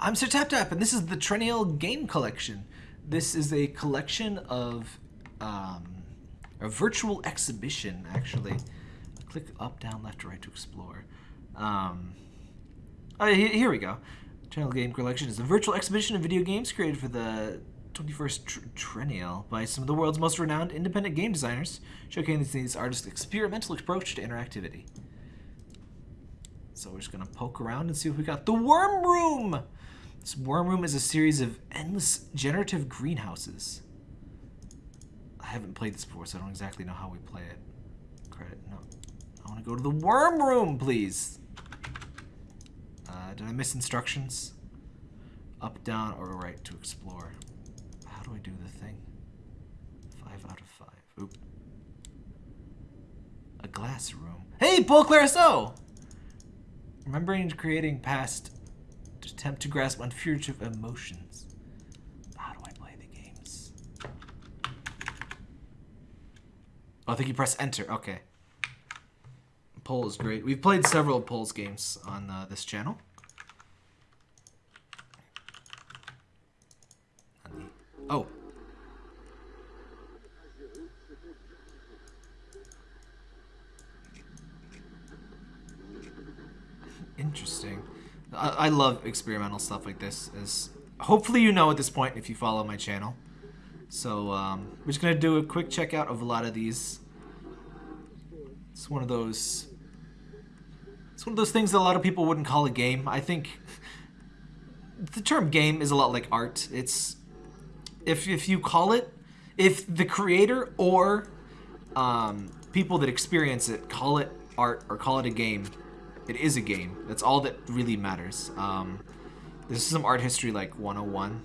I'm Sir Tap Tap, and this is the Triennale Game Collection. This is a collection of um, a virtual exhibition, actually. Click up, down, left, right to explore. Um, he- here we go. Triennale Game Collection is a virtual exhibition of video games created for the 21st tr- by some of the world's most renowned independent game designers, showcasing these artists' experimental approach to interactivity. So we're just gonna poke around and see what we got. The Worm Room! This Worm Room is a series of endless generative greenhouses. I haven't played this before, so I don't exactly know how we play it. Credit, no. I wanna go to the Worm Room, please! Uh, did I miss instructions? Up, down, or right to explore. How do I do the thing? Five out of five. Oop. A glass room. Hey, Pol Clarissou! Remembering creating past to attempt to grasp unfugitive emotions. How do I play the games? Oh, I think you press enter. Okay. Pol is great. We've played several Pol's games on uh, this channel. On the- Oh. Interesting. I, love experimental stuff like this. As hopefully you know at this point if you follow my channel. So um, we're just gonna do a quick checkout of a lot of these. It's one of those. It's one of those things that a lot of people wouldn't call a game. I think the term game is a lot like art. It's if if you call it, if the creator or um, people that experience it call it art or call it a game, it is a game. That's all that really matters. Um, this is some art history like 101,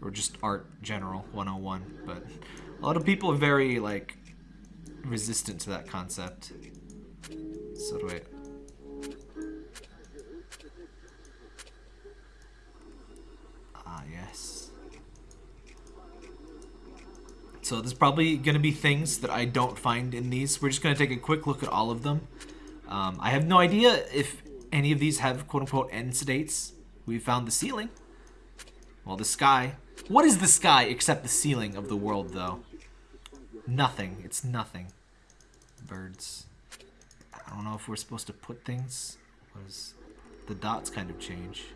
or just art general 101. But a lot of people are very like resistant to that concept. So do I. Ah yes. So there's probably going to be things that I don't find in these. We're just going to take a quick look at all of them. Um, I have no idea if any of these have quote-unquote end states. We found the ceiling. Well, the sky. What is the sky except the ceiling of the world, though? Nothing. It's nothing. Birds. I don't know if we're supposed to put things. What is... The dots kind of change.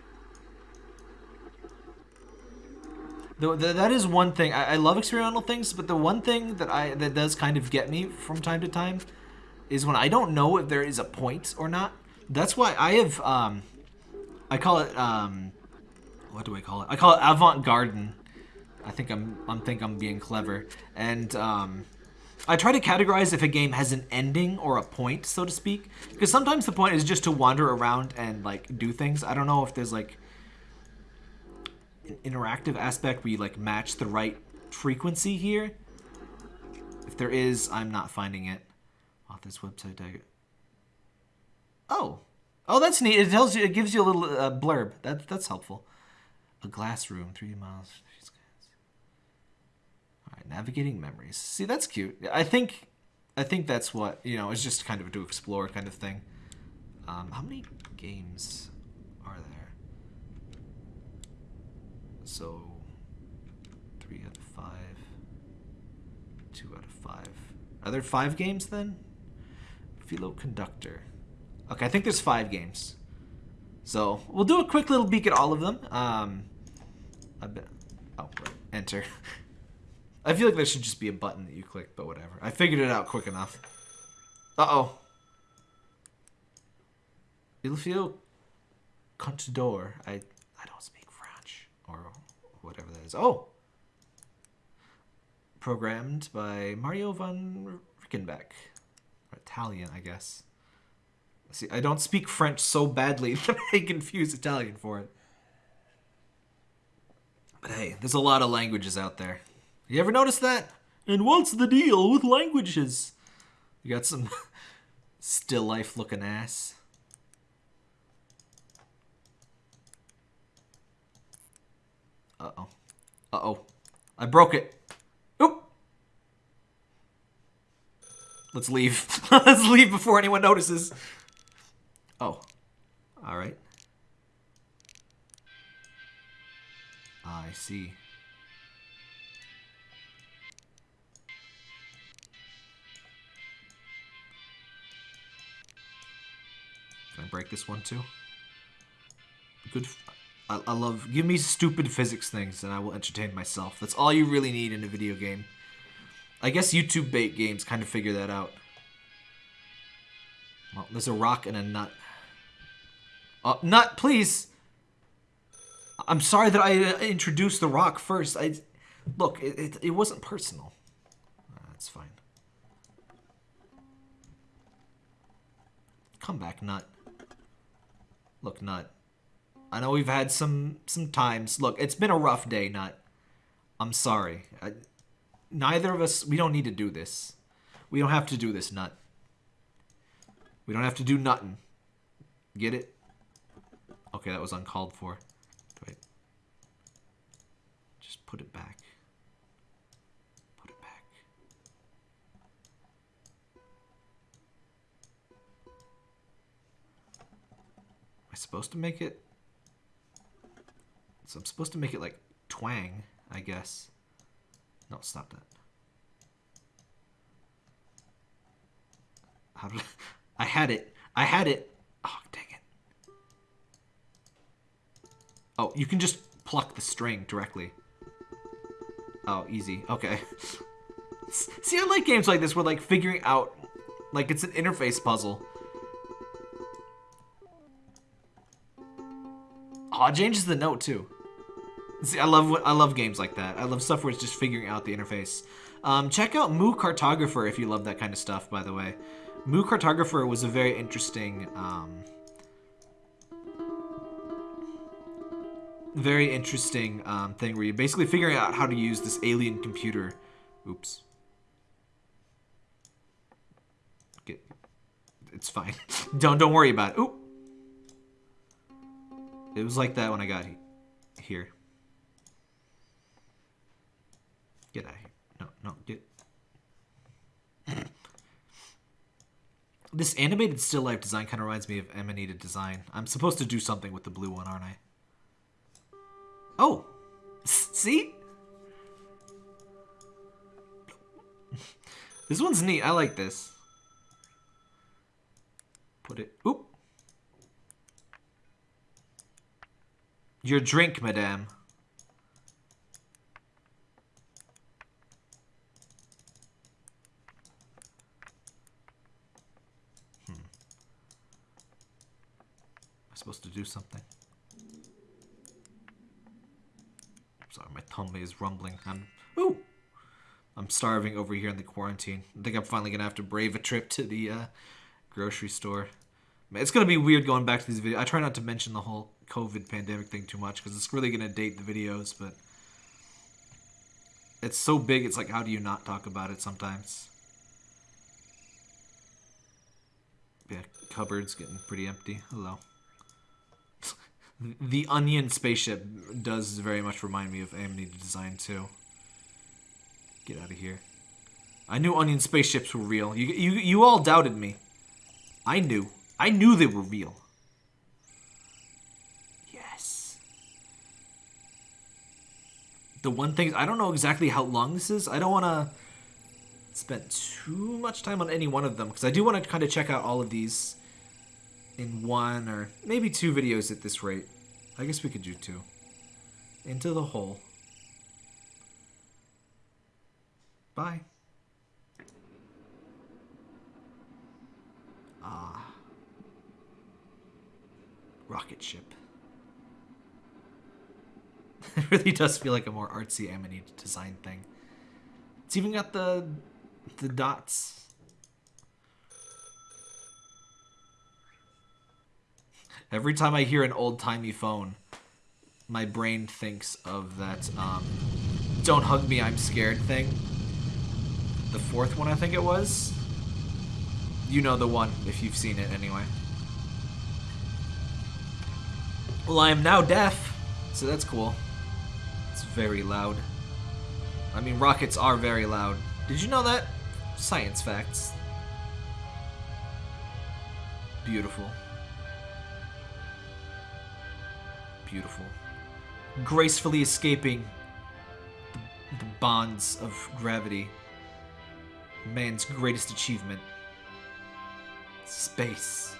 Though th that is one thing. I, I love experimental things, but the one thing that I that does kind of get me from time to time is when I don't know if there is a point or not. That's why I have um, I call it um, what do I call it? I call it avant-garde. I think I'm I'm think I'm being clever, and um, I try to categorize if a game has an ending or a point, so to speak, because sometimes the point is just to wander around and like do things. I don't know if there's like an interactive aspect where you like match the right frequency here. If there is, I'm not finding it. Author's website. Oh, oh, that's neat. It tells you, it gives you a little uh, blurb. That that's helpful. A glass room, three miles. All right, navigating memories. See, that's cute. I think, I think that's what you know. It's just kind of to explore kind of thing. Um, how many games are there? So, three out of five. Two out of five. Are there five games then? Filo Conduttore. Okay, I think there's five games. So, we'll do a quick little peek at all of them. Um, I bet. Oh, right. Enter. I feel like there should just be a button that you click, but whatever. I figured it out quick enough. Uh-oh. Il faut contador. I, I don't speak French. Or whatever that is. Oh! Programmed by Mario von Rickenbach. Italian, I guess. See, I don't speak French so badly that I confuse Italian for it. But hey, there's a lot of languages out there. You ever notice that? And what's the deal with languages? You got some still life looking ass. Uh-oh. Uh-oh. I broke it. Let's leave. Let's leave before anyone notices. Oh. All right. Ah, I see. Can I break this one too? Good. I, I love. Give me stupid physics things and I will entertain myself. That's all you really need in a video game. I guess YouTube bait games kind of figure that out. Well, there's a rock and a nut. Uh, nut, please! I'm sorry that I uh, introduced the rock first. I Look, it, it, it wasn't personal. That's fine. Come back, nut. Look, nut. I know we've had some some times. Look, it's been a rough day, nut. I'm sorry. I, neither of us, we don't need to do this. We don't have to do this, nut. We don't have to do nothing. Get it? Okay, that was uncalled for. Wait. Just put it back. Put it back. Am I supposed to make it? So I'm supposed to make it like twang, I guess. No, stop that. I... I had it. I had it. Oh, dang it. Oh, you can just pluck the string directly. Oh, easy. Okay. See, I like games like this where, like, figuring out, like, it's an interface puzzle. Oh, it changes the note, too. See, I love what I love games like that. I love stuff where it's just figuring out the interface. Um, check out Mu Cartographer if you love that kind of stuff, by the way. Mu Cartographer was a very interesting, um, very interesting um, thing where you're basically figuring out how to use this alien computer. Oops. Get, it's fine. don't don't worry about it. Oop. It was like that when I got here. Get out of here. No, no, get. This animated still life design kind of reminds me of Amanita design. I'm supposed to do something with the blue one, aren't I? Oh! See? this one's neat. I like this. Put it... Oop! Your drink, madame. Supposed to do something. Sorry, my tummy is rumbling. I'm ooh, I'm starving over here in the quarantine. I think I'm finally gonna have to brave a trip to the uh, grocery store. It's gonna be weird going back to these videos. I try not to mention the whole COVID pandemic thing too much because it's really gonna date the videos, but it's so big. It's like, how do you not talk about it sometimes? Yeah, cupboard's getting pretty empty. Hello. The Onion spaceship does very much remind me of Amanita design too. Get out of here. I knew Onion spaceships were real. You, you, you all doubted me. I knew. I knew they were real. Yes. The one thing, I don't know exactly how long this is. I don't want to spend too much time on any one of them because I do want to kind of check out all of these in one or maybe two videos at this rate. I guess we could do two. Into the hole. Bye. Ah. Rocket ship. it really does feel like a more artsy Amanita design thing. It's even got the the dots Every time I hear an old-timey phone, my brain thinks of that um, don't hug me, I'm scared thing. The fourth one, I think it was. You know the one, if you've seen it anyway. Well, I am now deaf, so that's cool. It's very loud. I mean, rockets are very loud. Did you know that? Science facts. Beautiful. Beautiful. gracefully escaping the, bonds of gravity. Man's greatest achievement. Space.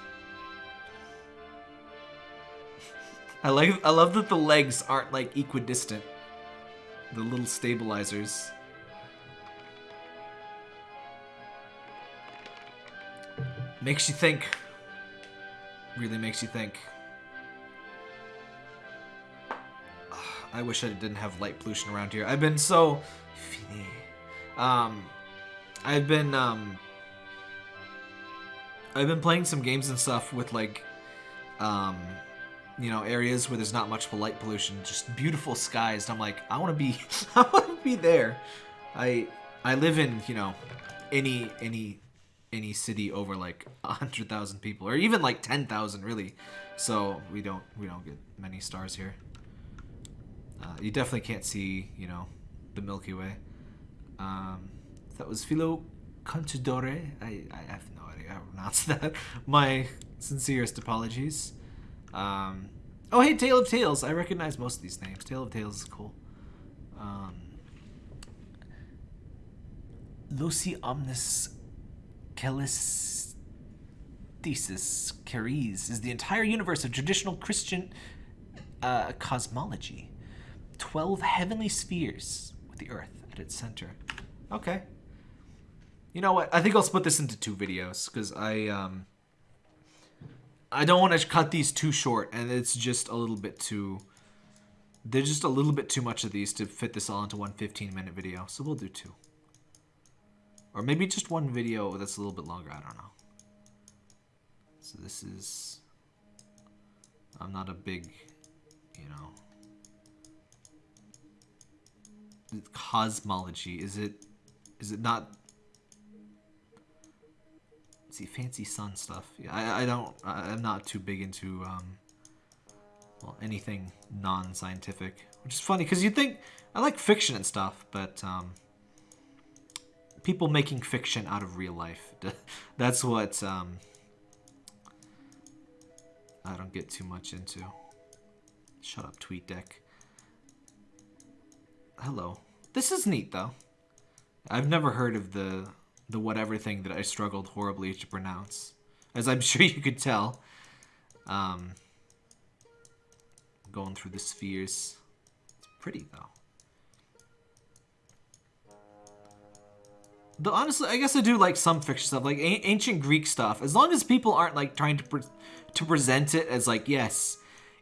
I like I love that the legs aren't like equidistant. The little stabilizers. Makes you think. Really makes you think. I wish I didn't have light pollution around here. I've been so... Um, I've been, um... I've been playing some games and stuff with, like, um, you know, areas where there's not much light pollution, just beautiful skies. And I'm like, I want to be, I want to be there. I, I live in, you know, any, any any city over like a hundred thousand people, or even like ten thousand, really. So we don't we don't get many stars here. Uh, you definitely can't see, you know, the Milky Way. Um, that was Filo Conduttore. I, I have no idea how to pronounce that. My sincerest apologies. Um, oh, hey, Tale of Tales. I recognize most of these names. Tale of Tales is cool. Um, Loci Omnis Callistesis Caries is the entire universe of traditional Christian uh, cosmology. Twelve heavenly spheres with the Earth at its center. Okay. You know what? I think I'll split this into two videos because I um I don't want to cut these too short, and it's just a little bit too. There's just a little bit too much of these to fit this all into one 15 minute video, so we'll do two. Or maybe just one video that's a little bit longer. I don't know. So this is... I'm not a big, you know... Cosmology. Is it... Is it not... See, fancy sun stuff. Yeah, I, I don't... I'm not too big into, um... Well, anything non-scientific. Which is funny, because you think... I like fiction and stuff, but, um people making fiction out of real life. That's what um, I don't get too much into. Shut up, TweetDeck. Hello. This is neat, though. I've never heard of the the whatever thing that I struggled horribly to pronounce. As I'm sure you could tell. Um, going through the spheres. It's pretty, though. Though honestly, I guess I do like some fiction stuff, like ancient Greek stuff. As long as people aren't like trying to pre to present it as like, yes,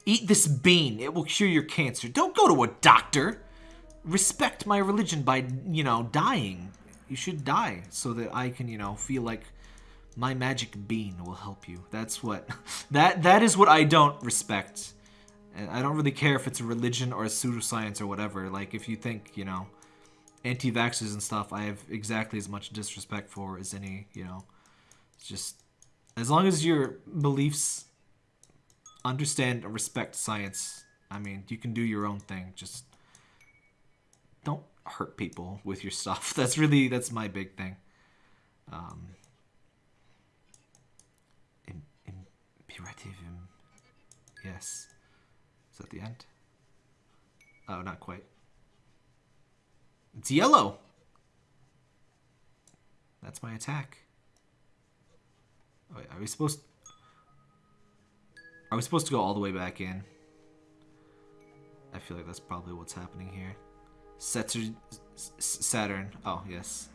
eat this bean, it will cure your cancer. Don't go to a doctor. Respect my religion by, you know, dying. You should die so that I can, you know, feel like my magic bean will help you. That's what, that that is what I don't respect. And I don't really care if it's a religion or a pseudoscience or whatever. Like, if you think, you know, anti-vaxxers and stuff I have exactly as much disrespect for as any, you know. It's just as long as your beliefs understand and respect science, I mean, you can do your own thing. Just don't hurt people with your stuff. That's really that's my big thing. Um imperative yes. Is that the end? Oh, not quite. It's yellow. That's my attack. Wait, are we supposed... Are we supposed to go all the way back in? I feel like that's probably what's happening here. Saturn... Saturn. Oh, yes.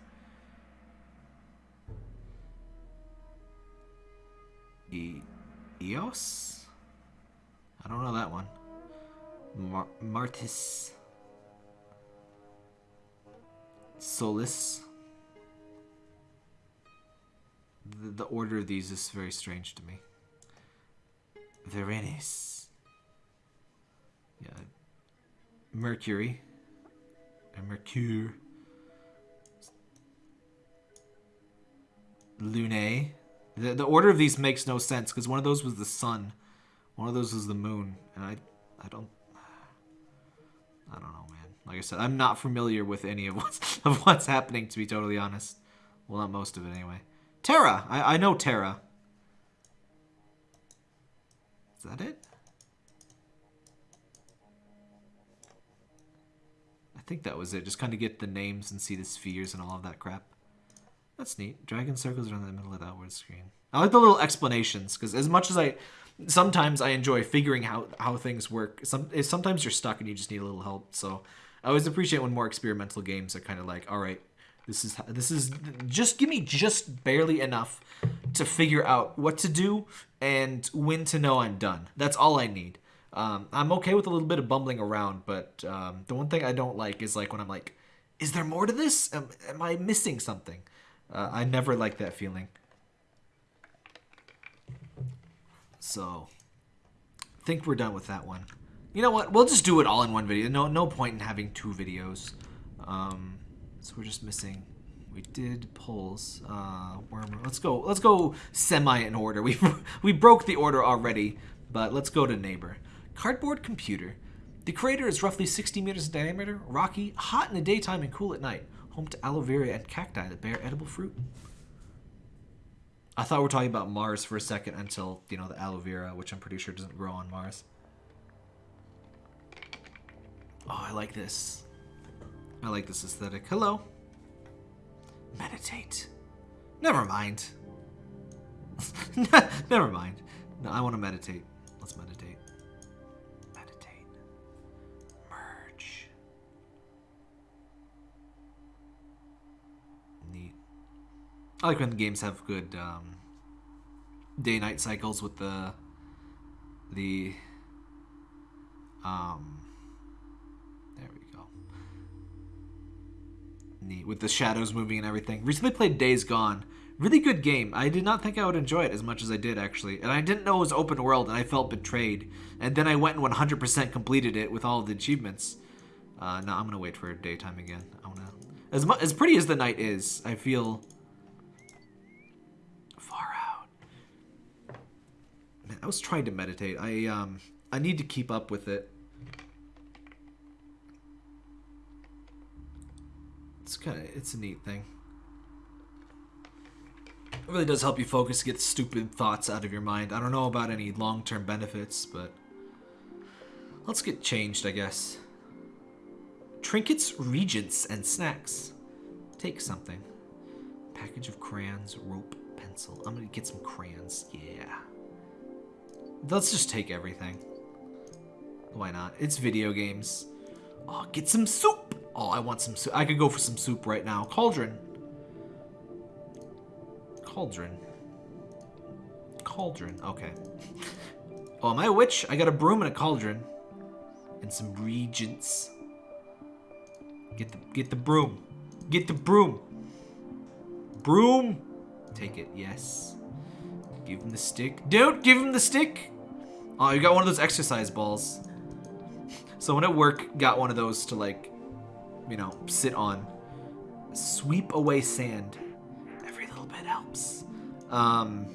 E... Eos? I don't know that one. Mar Martis... Solis. The, the order of these is very strange to me. Verenis. Yeah. Mercury. And Mercure. Lune. The, the order of these makes no sense because one of those was the sun. One of those was the moon. And I, I don't... I don't know, man. Like I said, I'm not familiar with any of what's, of what's happening, to be totally honest. Well, not most of it, anyway. Terra! I, I know Terra. Is that it? Think that was it. Just kind of get the names and see the spheres and all of that crap. That's neat. Dragon circles around the middle of the outward screen. I like the little explanations because as much as I, sometimes I enjoy figuring out how things work. Some eh, sometimes you're stuck and you just need a little help. So I always appreciate when more experimental games are kind of like, all right, this is this is just give me just barely enough to figure out what to do and when to know I'm done. That's all I need. Um, I'm okay with a little bit of bumbling around, but um, the one thing I don't like is like when I'm like, is there more to this? Am, am I missing something? Uh, I never like that feeling. So, think we're done with that one. You know what? We'll just do it all in one video. No, no point in having two videos. Um, so we're just missing. We did Pol's. Uh, worm. Let's go. Let's go semi in order. We we broke the order already, but let's go to neighbor. Cardboard computer. The crater is roughly 60 meters in diameter, rocky, hot in the daytime and cool at night. Home to aloe vera and cacti that bear edible fruit. I thought we were talking about Mars for a second until, you know, the aloe vera, which I'm pretty sure doesn't grow on Mars. Oh, I like this. I like this aesthetic. Hello. Meditate. Never mind. Never mind. No, I want to meditate. Let's. Meditate. I like when games have good um, day-night cycles with the the um there we go. Neat with the shadows moving and everything. Recently played days gone. Really good game. I did not think i would enjoy it as much as i did actually. And i didn't know it was open world and i felt betrayed. And then i went and 100% completed it with all the achievements. Uh, no i'm gonna wait for daytime again. I wanna as much as pretty as the night is i feel Man, I was trying to meditate. I um I need to keep up with it. It's kind of it's a neat thing. It really does help you focus, get stupid thoughts out of your mind. I don't know about any long-term benefits, but let's get changed, I guess. Trinkets, regents, and snacks. Take something. Package of crayons, rope, pencil. I'm gonna get some crayons. Yeah. Let's just take everything. Why not? It's video games. Oh, get some soup. Oh, I want some soup. I could go for some soup right now. Cauldron. Cauldron. Cauldron. Okay. Oh, am I a witch? I got a broom and a cauldron. And some regents. Get the get the broom. Get the broom. Broom. Take it. Yes. Give him the stick. Dude, give him the stick. Oh, you got one of those exercise balls. Someone at work got one of those to like, you know, sit on. Sweep away sand. Every little bit helps. Um.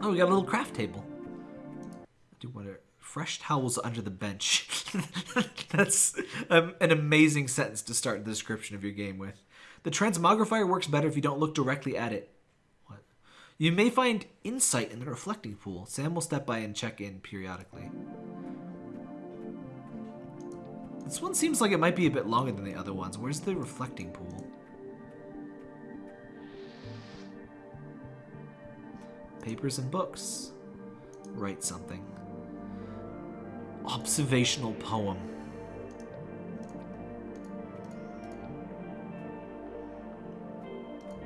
Oh, we got a little craft table. I do wonder. Fresh towels under the bench. That's um, an amazing sentence to start the description of your game with. The transmogrifier works better if you don't look directly at it. You may find insight in the reflecting pool. Sam will step by and check in periodically. This one seems like it might be a bit longer than the other ones. Where's the reflecting pool? Papers and books. Write something. Observational poem.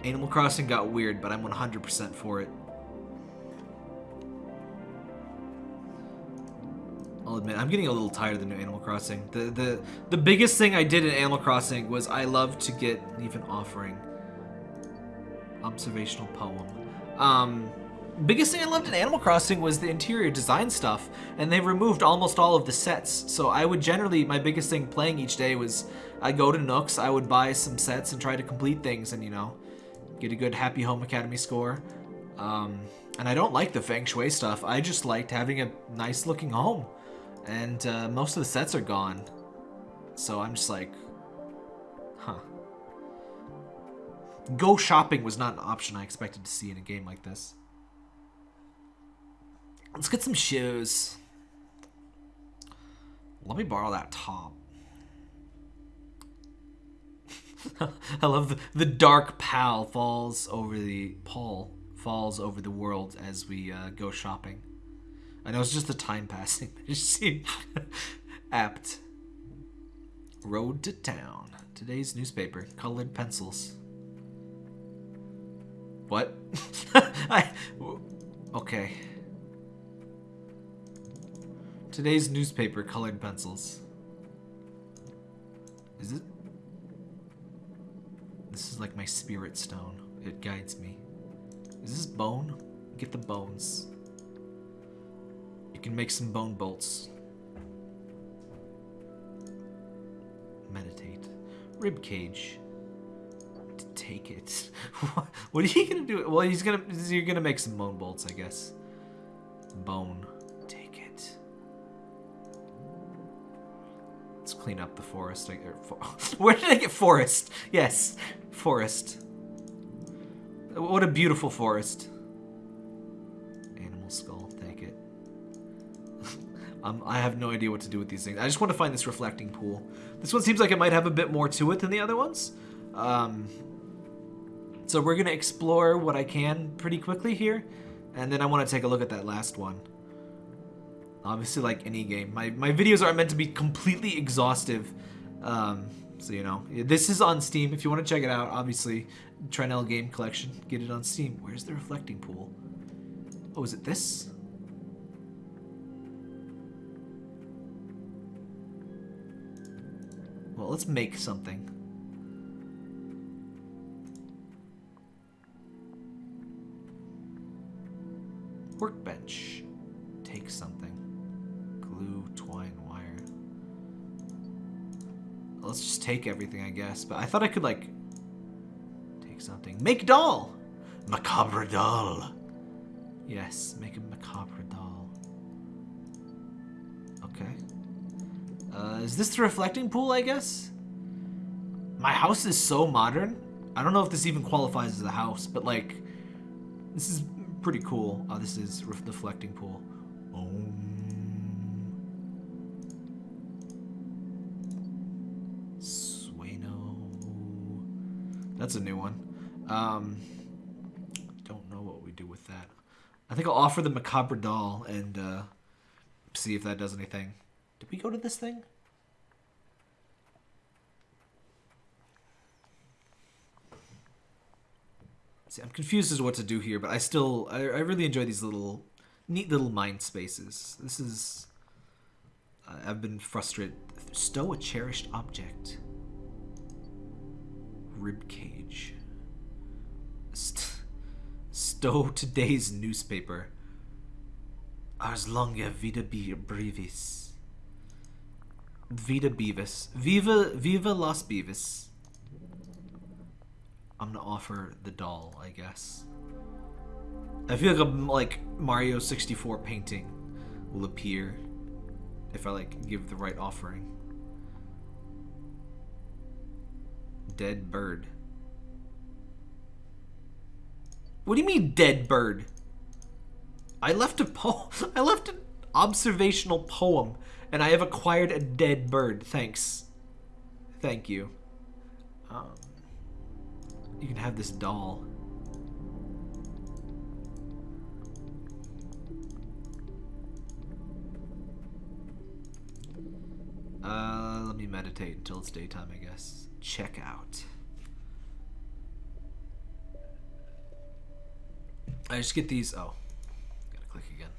Animal Crossing got weird, but I'm 100% for it. I'll admit, I'm getting a little tired of the new Animal Crossing. The the the biggest thing I did in Animal Crossing was I love to get even offering. Observational poem. Um, biggest thing I loved in Animal Crossing was the interior design stuff, and they removed almost all of the sets. So I would generally, my biggest thing playing each day was I go to Nooks, I would buy some sets and try to complete things, and you know, get a good Happy Home Academy score. Um, and I don't like the Feng Shui stuff. I just liked having a nice looking home. And uh, most of the sets are gone. So I'm just like, huh. Go shopping was not an option I expected to see in a game like this. Let's get some shoes. Let me borrow that top. I love the, the dark pall falls over the pall falls over the world as we uh, go shopping. I know it's just the time passing. It seemed apt. Road to town. Today's newspaper. Colored pencils. What? I. Okay. Today's newspaper. Colored pencils. Is it? Is like my spirit stone. It guides me. Is this bone? Get the bones. You can make some bone bolts. Meditate. Rib cage. Take it. what are you gonna do? Well, he's gonna. You're gonna make some bone bolts, I guess. Bone. Clean up the forest. For, where did I get forest? Yes, forest. What a beautiful forest. Animal skull, take it. um, I have no idea what to do with these things. I just want to find this reflecting pool. This one seems like it might have a bit more to it than the other ones. Um, so we're going to explore what I can pretty quickly here. And then I want to take a look at that last one. Obviously, like any game, my, my videos aren't meant to be completely exhaustive. Um, so, you know, this is on Steam. If you want to check it out, obviously, Triennale Game Collection, get it on Steam. Where's the reflecting pool? Oh, is it this? Well, let's make something. Workbench. Take something. Let's just take everything, I guess. But I thought I could, like, take something. Make doll! Macabre doll. Yes, make a macabre doll. Okay. Uh, is this the reflecting pool, I guess? My house is so modern. I don't know if this even qualifies as a house, but like, this is pretty cool. Oh, this is re reflecting pool. Om. That's a new one. Um, don't know what we do with that. I think I'll offer the macabre doll and uh, see if that does anything. Did we go to this thing? See, I'm confused as to what to do here, but I still, I, I really enjoy these little, neat little mind spaces. This is, I've been frustrated. Stow a cherished object. Rib cage. St stow today's newspaper. Ars longa vida brevis. Vida Beavis. Viva Viva Las Beavis. I'm gonna offer the doll, I guess. I feel like a like Mario 64 painting will appear if I like give the right offering. Dead bird. What do you mean dead bird? I left a po I left an observational poem and I have acquired a dead bird. Thanks. Thank you. Um, you can have this doll. Uh, let me meditate until it's daytime, I guess. Check out. I just get these. Oh, gotta click again.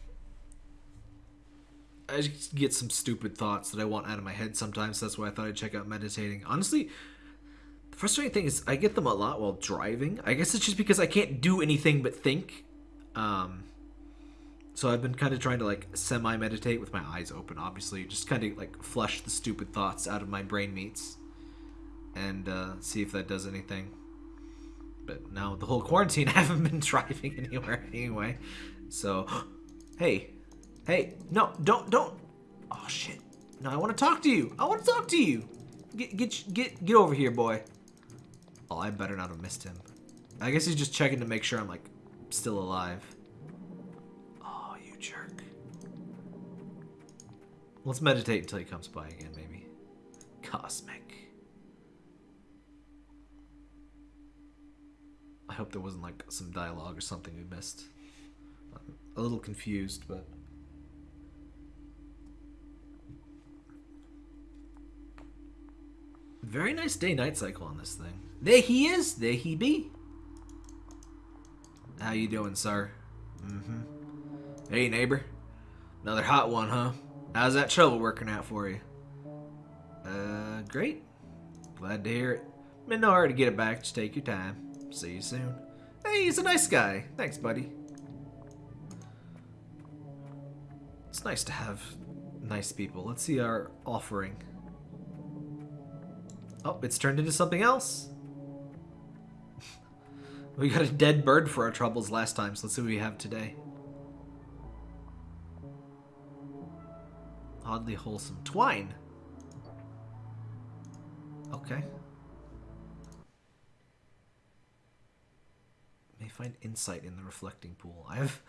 I just get some stupid thoughts that I want out of my head sometimes. That's why I thought I'd check out meditating. Honestly, the frustrating thing is I get them a lot while driving. I guess it's just because I can't do anything but think. Um, so I've been kind of trying to like semi-meditate with my eyes open, obviously, just kind of like flush the stupid thoughts out of my brain meats and uh, see if that does anything. But now the whole quarantine, I haven't been driving anywhere anyway. So, hey, hey, no, don't, don't. Oh shit! No, I want to talk to you. I want to talk to you. Get, get, get, get over here, boy. Oh, I better not have missed him. I guess he's just checking to make sure I'm like still alive. Oh, you jerk. Let's meditate until he comes by again, maybe. Cosmic. I hope there wasn't like some dialogue or something we missed. I'm a little confused, but. Very nice day-night cycle on this thing. There he is. There he be. How you doing, sir? Mm-hmm. Hey, neighbor. Another hot one, huh? How's that trouble working out for you? Uh, great. Glad to hear it. In no hurry to get it back. Just take your time. See you soon. Hey, he's a nice guy. Thanks, buddy. It's nice to have nice people. Let's see our offering. Oh, it's turned into something else. we got a dead bird for our troubles last time, so let's see what we have today. Oddly wholesome. Twine. Okay. Find insight in the reflecting pool. I have...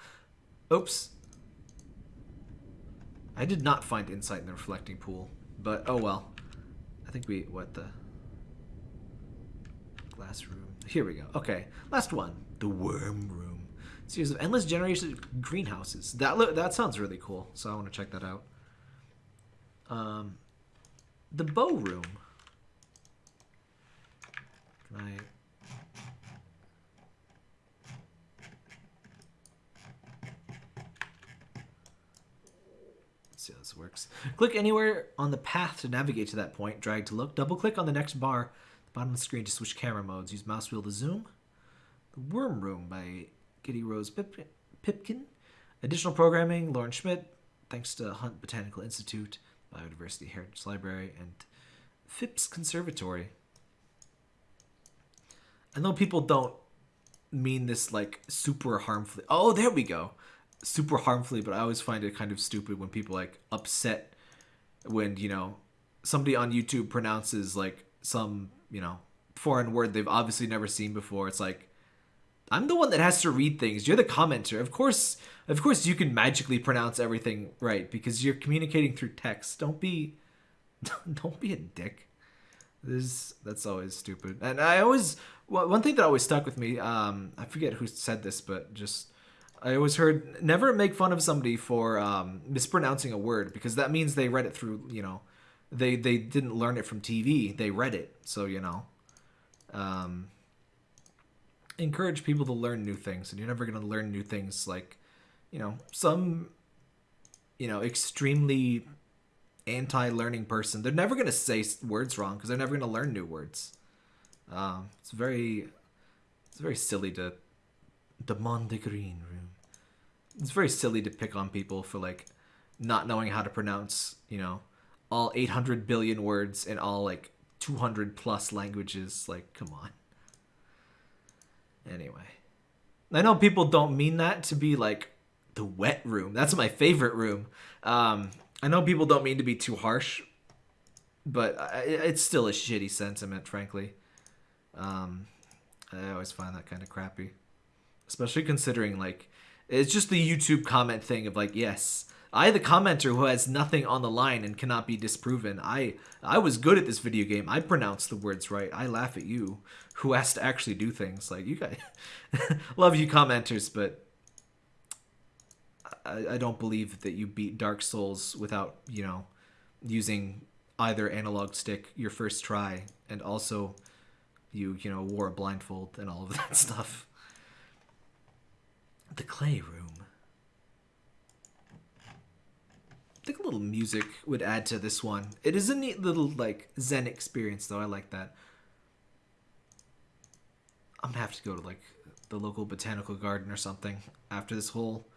Oops. I did not find insight in the reflecting pool, but oh well. I think we... What the... Glass room. Here we go. Okay, last one. The worm room. Series of endless generations of greenhouses. That that sounds really cool, so I want to check that out. Um, the bow room. Can I... Let's see how this works. Click anywhere on the path to navigate to that point. Drag to look. Double click on the next bar the bottom of the screen to switch camera modes. Use mouse wheel to zoom. The Worm Room by Kitty Rose Pip Pipkin. Additional programming, Lauren Schmidt. Thanks to Hunt Botanical Institute, Biodiversity Heritage Library, and Phipps Conservatory. I know people don't mean this like super harmfully. Oh, there we go. Super harmfully, but I always find it kind of stupid when people like upset when, you know, somebody on YouTube pronounces like some, you know, foreign word they've obviously never seen before. It's like I'm the one that has to read things. You're the commenter. Of course, of course you can magically pronounce everything right because you're communicating through text. Don't be don't be a dick. This that's always stupid. And I always one thing that always stuck with me. Um, I forget who said this, but just I always heard never make fun of somebody for um, mispronouncing a word because that means they read it through. You know, they they didn't learn it from TV. They read it. So you know, um, encourage people to learn new things, and you're never going to learn new things like, you know, some, you know, extremely anti-learning person, they're never going to say words wrong because they're never going to learn new words. Um, it's very, it's very silly to, demand the Green room. It's very silly to pick on people for like not knowing how to pronounce, you know, all 800 billion words in all like 200 plus languages. Like, come on. Anyway, I know people don't mean that to be like the wet room. That's my favorite room. Um, I know people don't mean to be too harsh, but it's still a shitty sentiment, frankly. Um, I always find that kind of crappy, especially considering like it's just the YouTube comment thing of like, yes, I, the commenter who has nothing on the line and cannot be disproven, I I was good at this video game. I pronounce the words right. I laugh at you, who has to actually do things. Like you guys, love you commenters, but I, I don't believe that you beat Dark Souls without, you know, using either analog stick your first try and also you, you know, wore a blindfold and all of that stuff. The clay room. I think a little music would add to this one. It is a neat little, like, zen experience, though. I like that. I'm gonna have to go to, like, the local botanical garden or something after this whole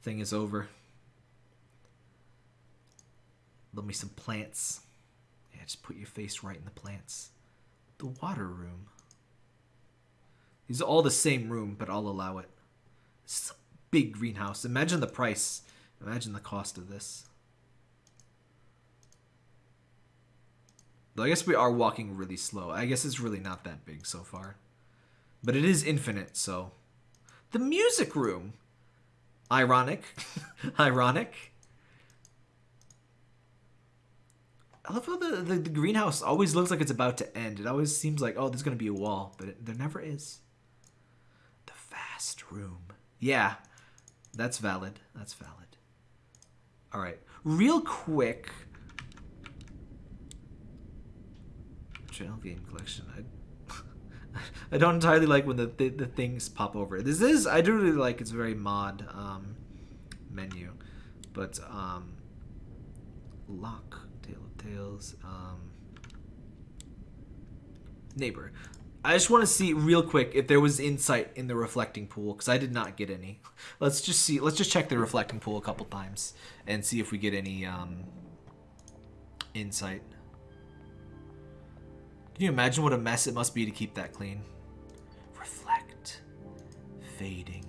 thing is over. Love me some plants. Yeah, just put your face right in the plants. The water room. These are all the same room, but I'll allow it. This is a big greenhouse. Imagine the price. Imagine the cost of this. Though I guess we are walking really slow. I guess it's really not that big so far. But it is infinite, so... The music room! Ironic. Ironic. I love how the, the, the, greenhouse always looks like it's about to end. It always seems like, oh, there's going to be a wall, but it, there never is. last room. Yeah, that's valid. That's valid. All right, real quick. Triennale game collection. I, I don't entirely like when the, the, the things pop over. This is I do really like. It's very mod um, menu, but um, lock Tale of Tales. Um, neighbor. I just want to see real quick if there was insight in the reflecting pool because I did not get any. Let's just see. Let's just check the reflecting pool a couple times and see if we get any um, insight. Can you imagine what a mess it must be to keep that clean? Reflect. Fading.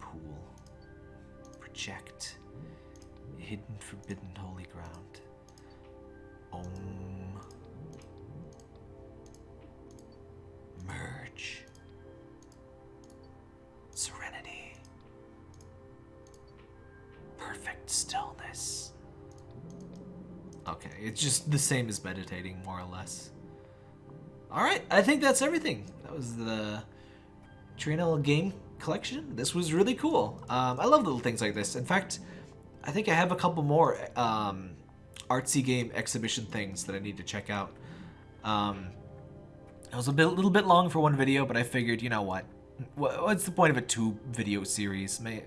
Pool. Project. Hidden forbidden it's just the same as meditating, more or less. Alright, I think that's everything. That was the Triennale game collection. This was really cool. Um, I love little things like this. In fact, I think I have a couple more um, artsy game exhibition things that I need to check out. Um, it was a bit, little bit long for one video, but I figured, you know what? What's the point of a two video series? May,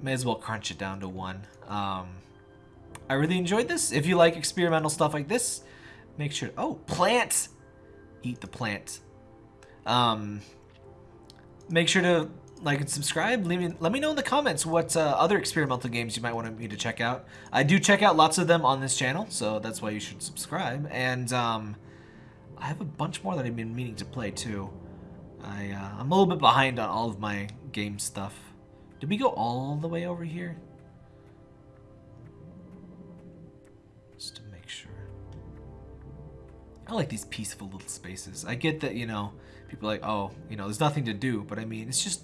may as well crunch it down to one. Um, I really enjoyed this. If you like experimental stuff like this, make sure... Oh, plant! Eat the plant. Um, make sure to like and subscribe. Leave me, let me know in the comments what uh, other experimental games you might want me to check out. I do check out lots of them on this channel, so that's why you should subscribe. And um, I have a bunch more that I've been meaning to play too. I, uh, I'm a little bit behind on all of my game stuff. Did we go all the way over here? I like these peaceful little spaces. I get that, you know, people like, oh, you know, there's nothing to do. But I mean, it's just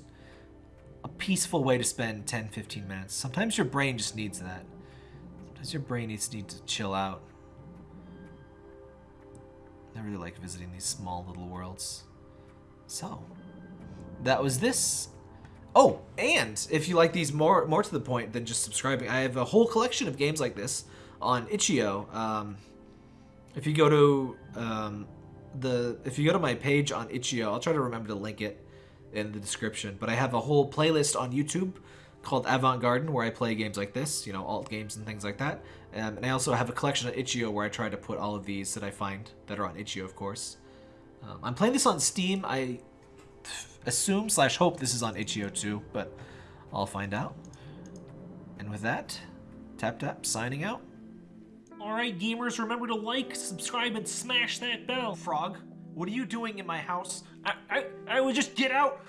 a peaceful way to spend 10, 15 minutes. Sometimes your brain just needs that. Sometimes your brain needs need to chill out. I really like visiting these small little worlds. So, that was this. Oh, and if you like these more more to the point than just subscribing, I have a whole collection of games like this on itch.io. Um, if you go to um, the if you go to my page on itch.io, I'll try to remember to link it in the description. But I have a whole playlist on YouTube called Avant Garden where I play games like this, you know, alt games and things like that. Um, and I also have a collection on itch.io where I try to put all of these that I find that are on itch.io, of course. Um, I'm playing this on Steam. I assume slash hope this is on itch.io too, but I'll find out. And with that, Tap Tap signing out. Alright, gamers, remember to like, subscribe, and smash that bell. Frog, what are you doing in my house? I, I, I will just get out.